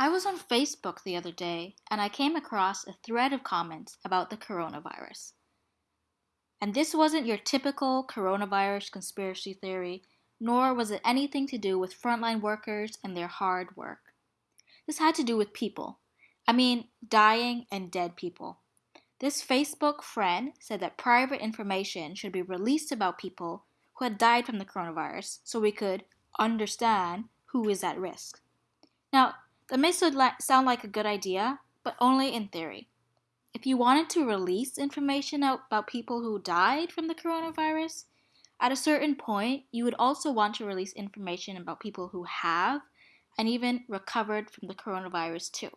I was on Facebook the other day and I came across a thread of comments about the coronavirus. And this wasn't your typical coronavirus conspiracy theory, nor was it anything to do with frontline workers and their hard work. This had to do with people. I mean, dying and dead people. This Facebook friend said that private information should be released about people who had died from the coronavirus so we could understand who is at risk. Now, that may sound like a good idea, but only in theory. If you wanted to release information about people who died from the coronavirus, at a certain point, you would also want to release information about people who have and even recovered from the coronavirus too.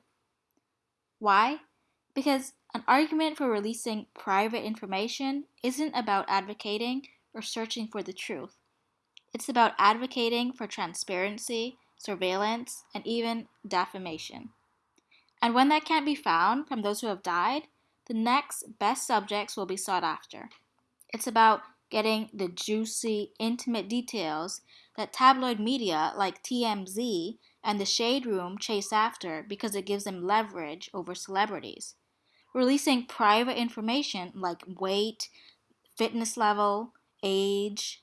Why? Because an argument for releasing private information isn't about advocating or searching for the truth. It's about advocating for transparency surveillance, and even defamation. And when that can't be found from those who have died, the next best subjects will be sought after. It's about getting the juicy, intimate details that tabloid media like TMZ and the Shade Room chase after because it gives them leverage over celebrities. Releasing private information like weight, fitness level, age,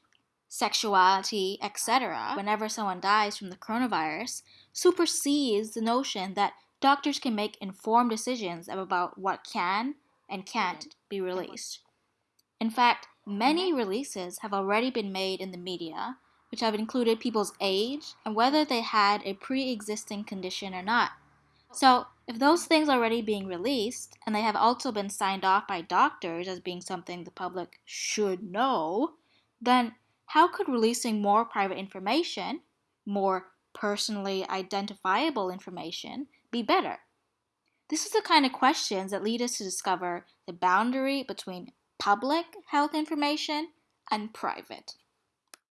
sexuality, etc., whenever someone dies from the coronavirus, supersedes the notion that doctors can make informed decisions about what can and can't be released. In fact, many mm-hmm. releases have already been made in the media, which have included people's age and whether they had a pre existing condition or not. So, if those things are already being released and they have also been signed off by doctors as being something the public should know, then how could releasing more private information, more personally identifiable information, be better? This is the kind of questions that lead us to discover the boundary between public health information and private.